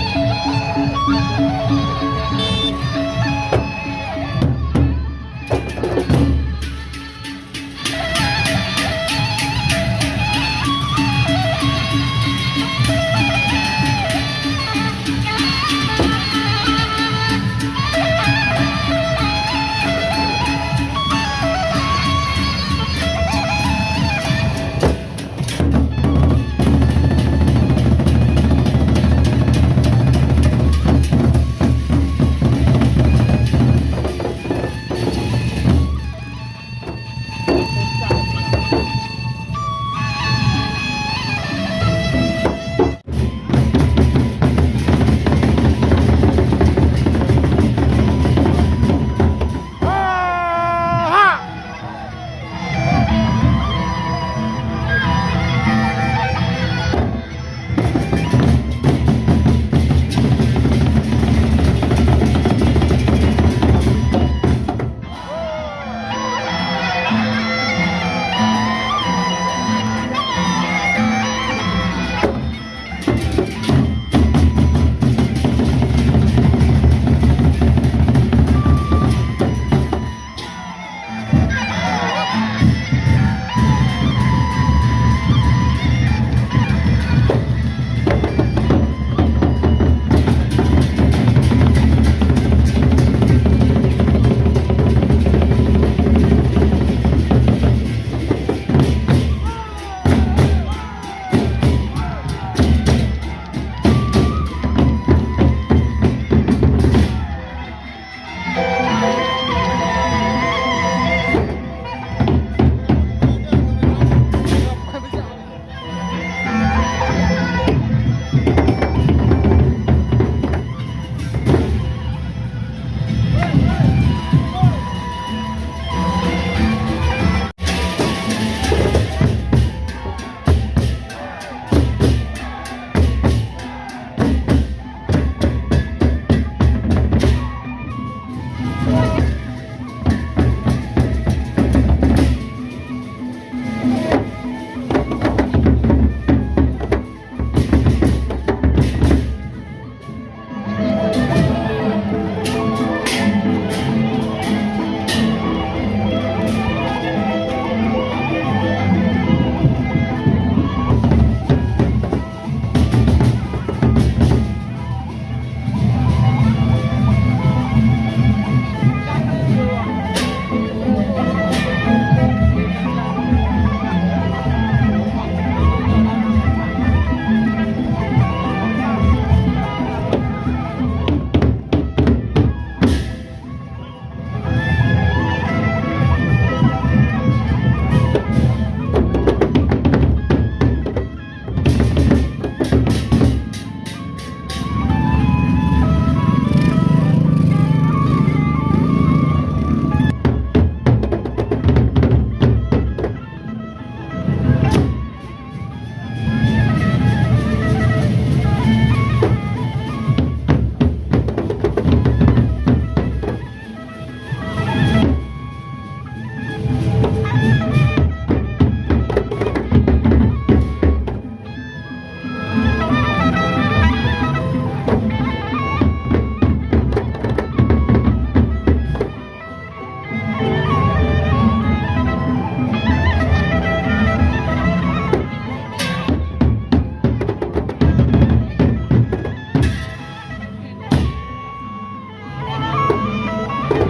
Música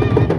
you.